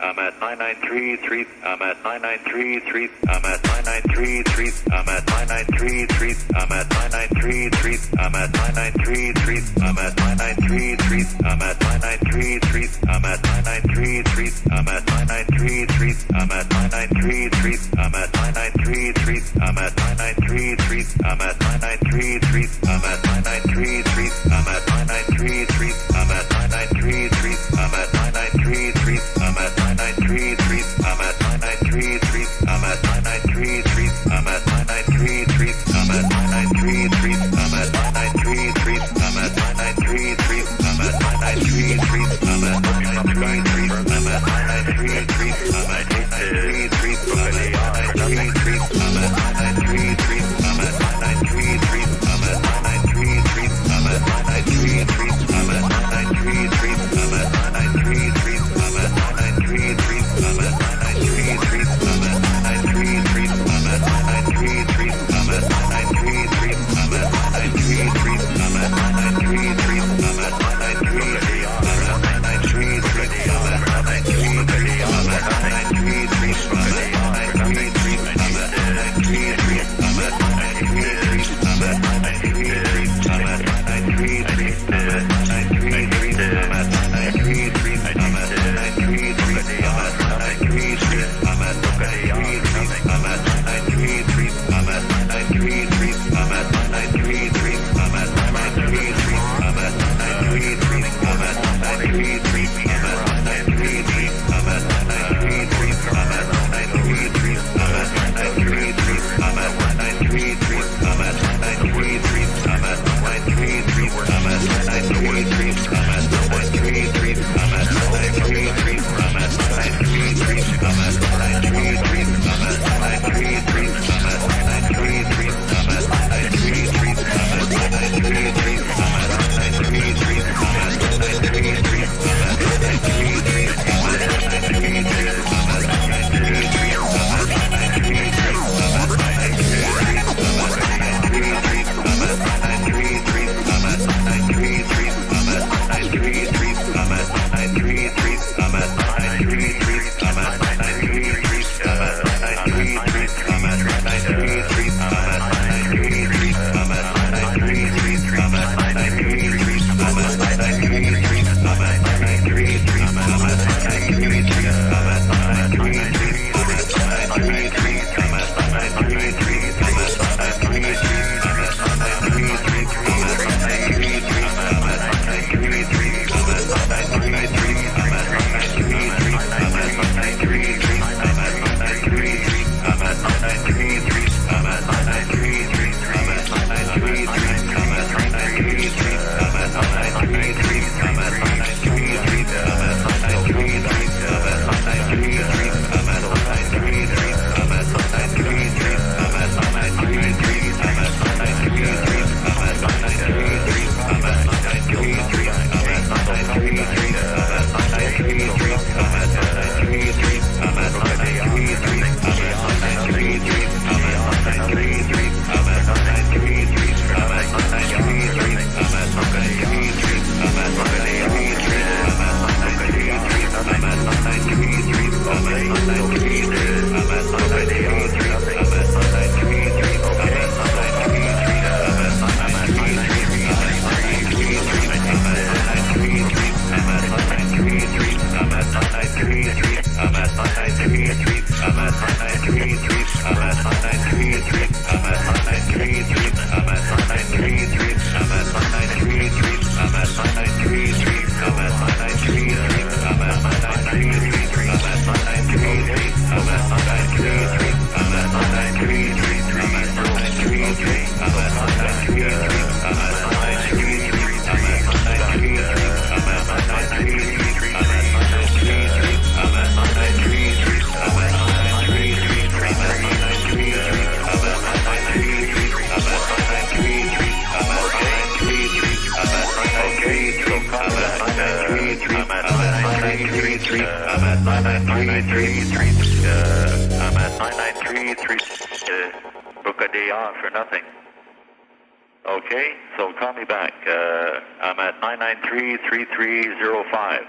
I'm at 9933. I'm at 9933. I'm at 9933. I'm at 9933. I'm at 9933. I'm at 9933. I'm at 9933. I'm at 9933. I'm at 9933. I'm at 9933. I'm at 9933. I'm at 9933. I'm at 9933. I'm at Street. I'm at 9933. Uh, I'm at 9933. Uh, I'm at 9933. Uh, book a day off for nothing. Okay, so call me back. Uh, I'm at 9933305.